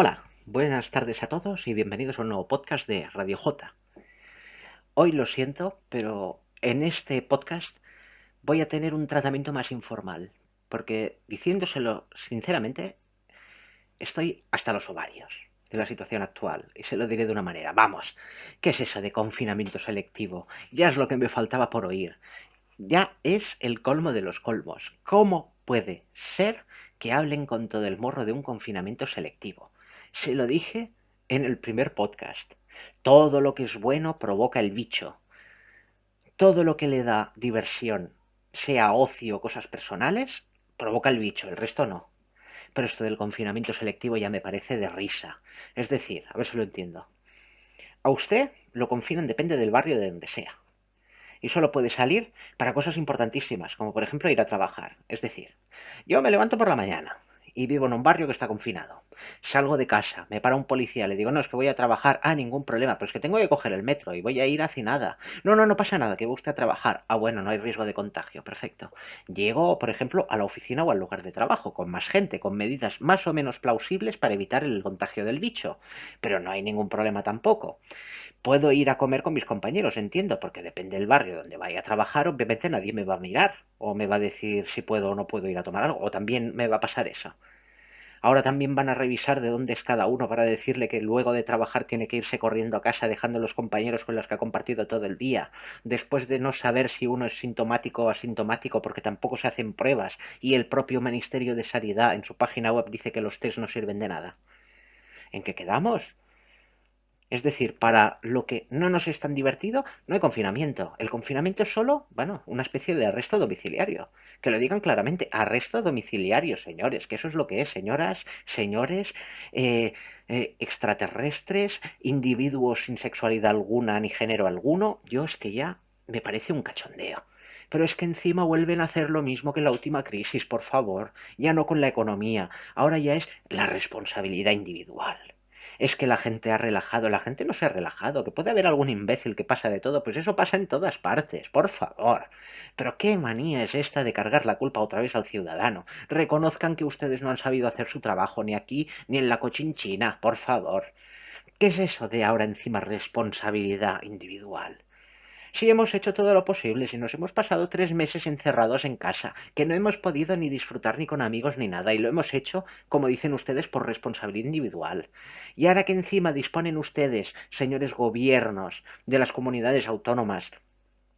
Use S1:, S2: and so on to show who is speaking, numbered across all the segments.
S1: Hola, buenas tardes a todos y bienvenidos a un nuevo podcast de Radio J. Hoy lo siento, pero en este podcast voy a tener un tratamiento más informal, porque diciéndoselo sinceramente, estoy hasta los ovarios de la situación actual, y se lo diré de una manera. Vamos, ¿qué es eso de confinamiento selectivo? Ya es lo que me faltaba por oír. Ya es el colmo de los colmos. ¿Cómo puede ser que hablen con todo el morro de un confinamiento selectivo? Se lo dije en el primer podcast. Todo lo que es bueno provoca el bicho. Todo lo que le da diversión, sea ocio o cosas personales, provoca el bicho, el resto no. Pero esto del confinamiento selectivo ya me parece de risa. Es decir, a ver si lo entiendo. A usted lo confinan depende del barrio de donde sea. Y solo puede salir para cosas importantísimas, como por ejemplo ir a trabajar. Es decir, yo me levanto por la mañana, y vivo en un barrio que está confinado. Salgo de casa, me para un policía, le digo, no, es que voy a trabajar. Ah, ningún problema, pero es que tengo que coger el metro y voy a ir hacia nada. No, no, no pasa nada, que va usted a trabajar. Ah, bueno, no hay riesgo de contagio, perfecto. Llego, por ejemplo, a la oficina o al lugar de trabajo, con más gente, con medidas más o menos plausibles para evitar el contagio del bicho. Pero no hay ningún problema tampoco. Puedo ir a comer con mis compañeros, entiendo, porque depende del barrio donde vaya a trabajar, obviamente nadie me va a mirar o me va a decir si puedo o no puedo ir a tomar algo, o también me va a pasar eso. Ahora también van a revisar de dónde es cada uno para decirle que luego de trabajar tiene que irse corriendo a casa dejando a los compañeros con los que ha compartido todo el día, después de no saber si uno es sintomático o asintomático porque tampoco se hacen pruebas y el propio Ministerio de Sanidad en su página web dice que los test no sirven de nada. ¿En qué quedamos? Es decir, para lo que no nos es tan divertido, no hay confinamiento. El confinamiento es solo, bueno, una especie de arresto domiciliario. Que lo digan claramente, arresto domiciliario, señores, que eso es lo que es, señoras, señores, eh, eh, extraterrestres, individuos sin sexualidad alguna ni género alguno. Yo es que ya me parece un cachondeo. Pero es que encima vuelven a hacer lo mismo que en la última crisis, por favor. Ya no con la economía, ahora ya es la responsabilidad individual es que la gente ha relajado. La gente no se ha relajado, que puede haber algún imbécil que pasa de todo, pues eso pasa en todas partes, por favor. Pero qué manía es esta de cargar la culpa otra vez al ciudadano. Reconozcan que ustedes no han sabido hacer su trabajo ni aquí ni en la cochinchina, por favor. ¿Qué es eso de ahora encima responsabilidad individual? Si hemos hecho todo lo posible, si nos hemos pasado tres meses encerrados en casa, que no hemos podido ni disfrutar ni con amigos ni nada, y lo hemos hecho, como dicen ustedes, por responsabilidad individual. Y ahora que encima disponen ustedes, señores gobiernos, de las comunidades autónomas,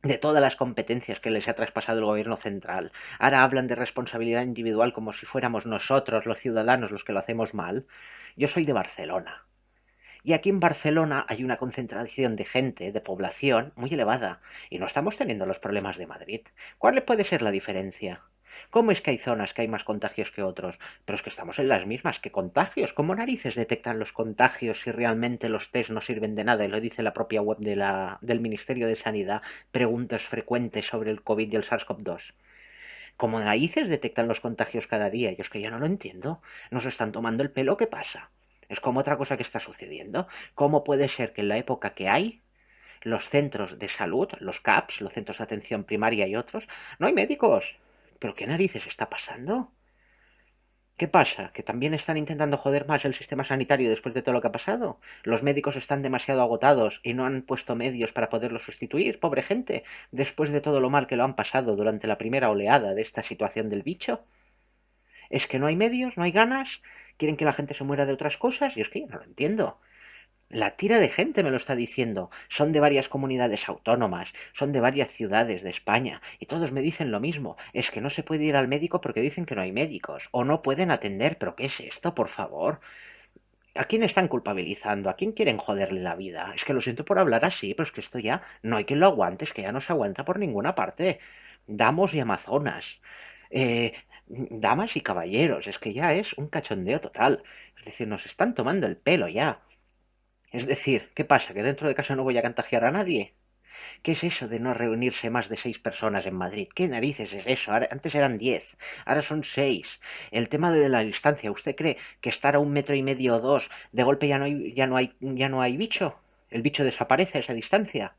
S1: de todas las competencias que les ha traspasado el gobierno central. Ahora hablan de responsabilidad individual como si fuéramos nosotros, los ciudadanos, los que lo hacemos mal. Yo soy de Barcelona. Y aquí en Barcelona hay una concentración de gente, de población, muy elevada, y no estamos teniendo los problemas de Madrid. ¿Cuál puede ser la diferencia? ¿Cómo es que hay zonas que hay más contagios que otros? Pero es que estamos en las mismas. ¿Qué contagios? ¿Cómo narices detectan los contagios si realmente los test no sirven de nada? Y lo dice la propia web del Ministerio de Sanidad. Preguntas frecuentes sobre el COVID y el SARS-CoV-2. ¿Cómo narices detectan los contagios cada día? Yo es que ya no lo entiendo. ¿Nos están tomando el pelo? ¿Qué pasa? Es como otra cosa que está sucediendo. ¿Cómo puede ser que en la época que hay, los centros de salud, los CAPS, los centros de atención primaria y otros, no hay médicos? ¿Pero qué narices está pasando? ¿Qué pasa? ¿Que también están intentando joder más el sistema sanitario después de todo lo que ha pasado? ¿Los médicos están demasiado agotados y no han puesto medios para poderlos sustituir? Pobre gente, después de todo lo mal que lo han pasado durante la primera oleada de esta situación del bicho. ¿Es que no hay medios? ¿No hay ganas? Quieren que la gente se muera de otras cosas y es que yo no lo entiendo. La tira de gente me lo está diciendo. Son de varias comunidades autónomas, son de varias ciudades de España, y todos me dicen lo mismo. Es que no se puede ir al médico porque dicen que no hay médicos, o no pueden atender. ¿Pero qué es esto, por favor? ¿A quién están culpabilizando? ¿A quién quieren joderle la vida? Es que lo siento por hablar así, pero es que esto ya no hay quien lo aguante, es que ya no se aguanta por ninguna parte. Damos y Amazonas. Eh, damas y caballeros, es que ya es un cachondeo total. Es decir, nos están tomando el pelo ya. Es decir, ¿qué pasa? ¿Que dentro de casa no voy a cantajear a nadie? ¿Qué es eso de no reunirse más de seis personas en Madrid? ¿Qué narices es eso? antes eran diez, ahora son seis. El tema de la distancia, ¿usted cree que estar a un metro y medio o dos de golpe ya no hay, ya no hay, ya no hay bicho? ¿El bicho desaparece a esa distancia?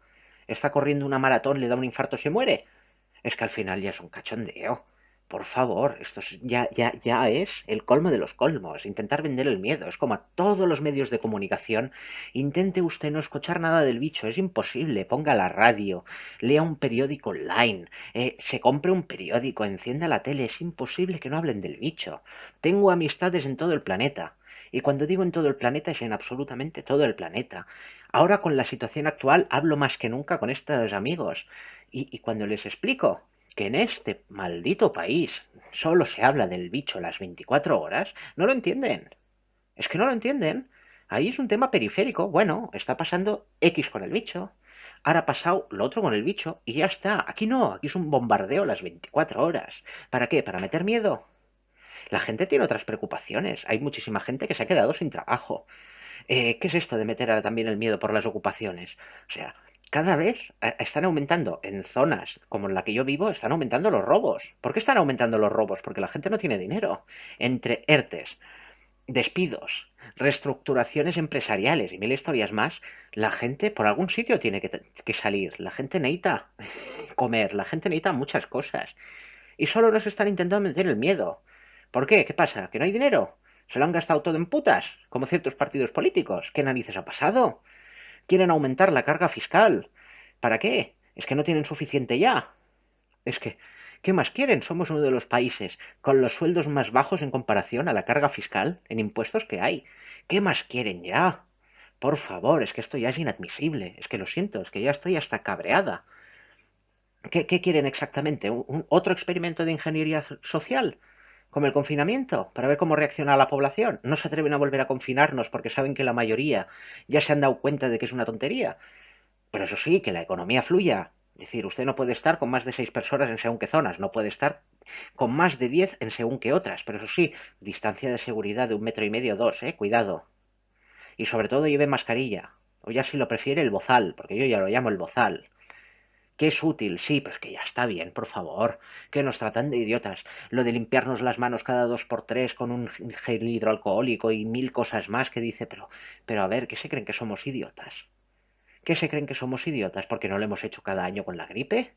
S1: ¿Está corriendo una maratón, le da un infarto, se muere? Es que al final ya es un cachondeo. Por favor, esto ya, ya, ya es el colmo de los colmos, intentar vender el miedo. Es como a todos los medios de comunicación. Intente usted no escuchar nada del bicho, es imposible. Ponga la radio, lea un periódico online, eh, se compre un periódico, encienda la tele. Es imposible que no hablen del bicho. Tengo amistades en todo el planeta. Y cuando digo en todo el planeta es en absolutamente todo el planeta. Ahora con la situación actual hablo más que nunca con estos amigos. y cuando les explico que en este maldito país solo se habla del bicho las 24 horas, no lo entienden. Es que no lo entienden. Ahí es un tema periférico. Bueno, está pasando X con el bicho. Ahora ha pasado lo otro con el bicho y ya está. Aquí no, aquí es un bombardeo las 24 horas. ¿Para qué? ¿Para meter miedo? La gente tiene otras preocupaciones. Hay muchísima gente que se ha quedado sin trabajo. Eh, ¿Qué es esto de meter ahora también el miedo por las ocupaciones? O sea, cada vez eh, están aumentando en zonas como en la que yo vivo, están aumentando los robos. ¿Por qué están aumentando los robos? Porque la gente no tiene dinero. Entre ERTES, despidos, reestructuraciones empresariales y mil historias más, la gente por algún sitio tiene que, salir. La gente necesita comer, la gente necesita muchas cosas. Y solo nos están intentando meter el miedo. ¿Por qué? ¿Qué pasa? ¿Que no hay dinero? ¿Se lo han gastado todo en putas? Como ciertos partidos políticos. ¿Qué narices ha pasado? Quieren aumentar la carga fiscal. ¿Para qué? Es que no tienen suficiente ya. Es que, ¿qué más quieren? Somos uno de los países con los sueldos más bajos en comparación a la carga fiscal en impuestos que hay. ¿Qué más quieren ya? Por favor, es que esto ya es inadmisible. Es que lo siento, es que ya estoy hasta cabreada. ¿Qué, quieren exactamente? ¿Un, ¿Otro experimento de ingeniería social? Como el confinamiento, para ver cómo reacciona la población. No se atreven a volver a confinarnos porque saben que la mayoría ya se han dado cuenta de que es una tontería. Pero eso sí, que la economía fluya. Es decir, usted no puede estar con más de seis personas en según qué zonas, no puede estar con más de diez en según qué otras. Pero eso sí, distancia de seguridad de un metro y medio, dos, eh, cuidado. Y sobre todo lleve mascarilla. O ya si lo prefiere el bozal, porque yo ya lo llamo el bozal que es útil, sí, pero es que ya está bien, por favor, que nos tratan de idiotas. Lo de limpiarnos las manos cada dos por tres con un gel hidroalcohólico y mil cosas más que dice, pero, pero a ver, ¿qué se creen que somos idiotas? ¿Qué se creen que somos idiotas porque no lo hemos hecho cada año con la gripe?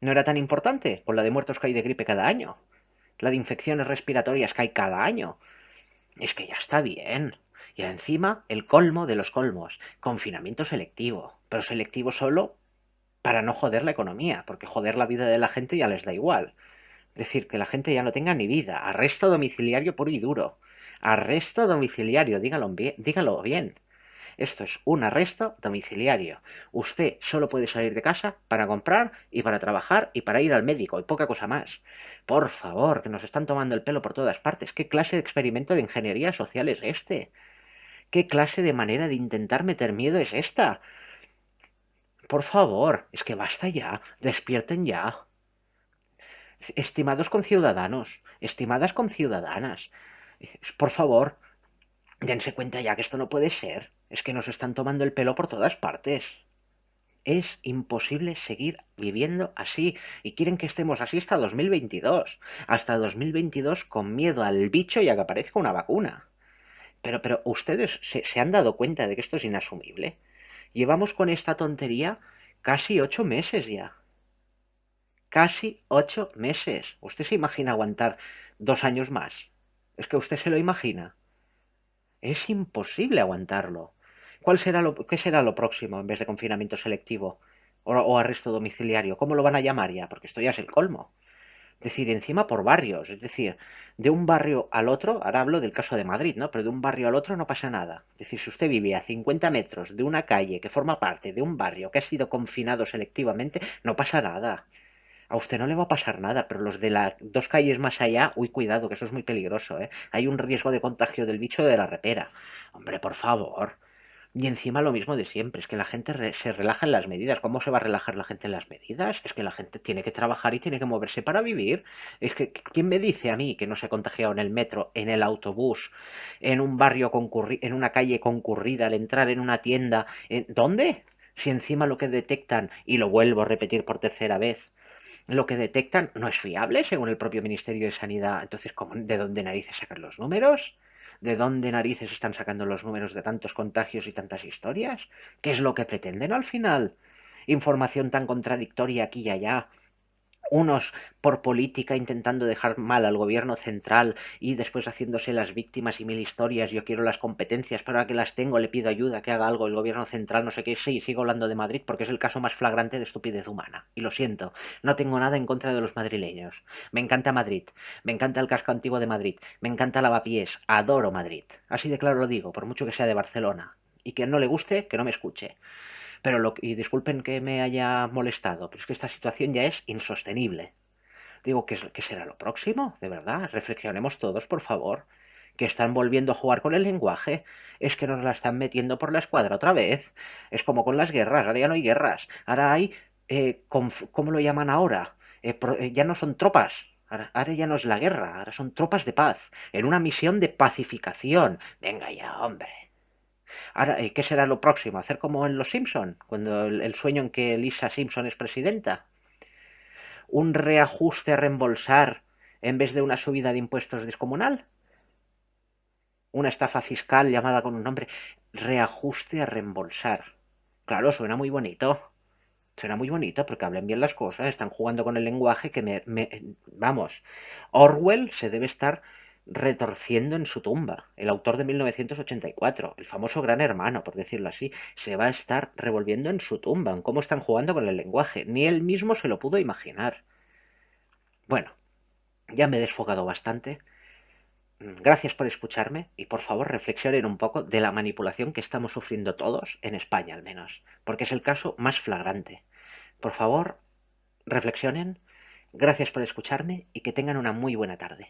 S1: ¿No era tan importante con la de muertos que hay de gripe cada año? La de infecciones respiratorias que hay cada año. Es que ya está bien. Y encima, el colmo de los colmos, confinamiento selectivo. Pero selectivo solo para no joder la economía, porque joder la vida de la gente ya les da igual. Es decir, que la gente ya no tenga ni vida. Arresto domiciliario puro y duro. Arresto domiciliario, dígalo bien. Dígalo bien. Esto es un arresto domiciliario. Usted solo puede salir de casa para comprar y para trabajar y para ir al médico y poca cosa más. Por favor, que nos están tomando el pelo por todas partes. ¿Qué clase de experimento de ingeniería social es este? ¿Qué clase de manera de intentar meter miedo es esta? Por favor, es que basta ya, despierten ya. Estimados conciudadanos, estimadas conciudadanas, por favor, dense cuenta ya que esto no puede ser. Es que nos están tomando el pelo por todas partes. Es imposible seguir viviendo así y quieren que estemos así hasta 2022. Hasta 2022 con miedo al bicho y a que aparezca una vacuna. Pero, pero, ¿ustedes se, se han dado cuenta de que esto es inasumible? Llevamos con esta tontería casi ocho meses ya. Casi ocho meses. ¿Usted se imagina aguantar dos años más? Es que usted se lo imagina. Es imposible aguantarlo. ¿Cuál será lo, ¿Qué será lo próximo en vez de confinamiento selectivo o, o arresto domiciliario? ¿Cómo lo van a llamar ya? Porque esto ya es el colmo. Decir, encima por barrios, es decir, de un barrio al otro, ahora hablo del caso de Madrid, ¿no? Pero de un barrio al otro no pasa nada. Es decir, si usted vive a 50 metros de una calle que forma parte de un barrio que ha sido confinado selectivamente, no pasa nada. A usted no le va a pasar nada, pero los de las dos calles más allá, uy, cuidado, que eso es muy peligroso, ¿eh? Hay un riesgo de contagio del bicho de la repera. Hombre, por favor. Y encima lo mismo de siempre, es que la gente se relaja en las medidas. ¿Cómo se va a relajar la gente en las medidas? Es que la gente tiene que trabajar y tiene que moverse para vivir. Es que, ¿quién me dice a mí que no se ha contagiado en el metro, en el autobús, en un barrio concurrido, en una calle concurrida, al entrar en una tienda? ¿En... ¿Dónde? Si encima lo que detectan, y lo vuelvo a repetir por tercera vez, lo que detectan no es fiable según el propio Ministerio de Sanidad. Entonces, ¿de dónde narices sacan los números? ¿De dónde narices están sacando los números de tantos contagios y tantas historias? ¿Qué es lo que pretenden al final? Información tan contradictoria aquí y allá. Unos por política intentando dejar mal al gobierno central y después haciéndose las víctimas y mil historias, yo quiero las competencias, pero ahora que las tengo le pido ayuda, que haga algo el gobierno central, no sé qué, sí, sigo hablando de Madrid porque es el caso más flagrante de estupidez humana. Y lo siento, no tengo nada en contra de los madrileños. Me encanta Madrid, me encanta el casco antiguo de Madrid, me encanta Lavapiés, adoro Madrid. Así de claro lo digo, por mucho que sea de Barcelona. Y quien no le guste, que no me escuche. Pero lo, y disculpen que me haya molestado, pero es que esta situación ya es insostenible. Digo, ¿qué, ¿qué será lo próximo? De verdad, reflexionemos todos, por favor. Que están volviendo a jugar con el lenguaje. Es que nos la están metiendo por la escuadra otra vez. Es como con las guerras. Ahora ya no hay guerras. Ahora hay. Eh, ¿Cómo lo llaman ahora? Eh, eh, ya no son tropas. Ahora, ya no es la guerra. Ahora son tropas de paz. En una misión de pacificación. Venga ya, hombre. Ahora, eh, ¿qué será lo próximo? ¿Hacer como en Los Simpson? Cuando el, sueño en que Lisa Simpson es presidenta. ¿Un reajuste a reembolsar en vez de una subida de impuestos descomunal? Una estafa fiscal llamada con un nombre. Reajuste a reembolsar. Claro, suena muy bonito. Suena muy bonito porque hablan bien las cosas, están jugando con el lenguaje que me, me, Vamos, Orwell se debe estar retorciendo en su tumba. El autor de 1984, el famoso gran hermano, por decirlo así, se va a estar revolviendo en su tumba, en cómo están jugando con el lenguaje. Ni él mismo se lo pudo imaginar. Bueno, ya me he desfogado bastante. Gracias por escucharme y por favor reflexionen un poco de la manipulación que estamos sufriendo todos, en España al menos, porque es el caso más flagrante. Por favor, reflexionen, gracias por escucharme y que tengan una muy buena tarde.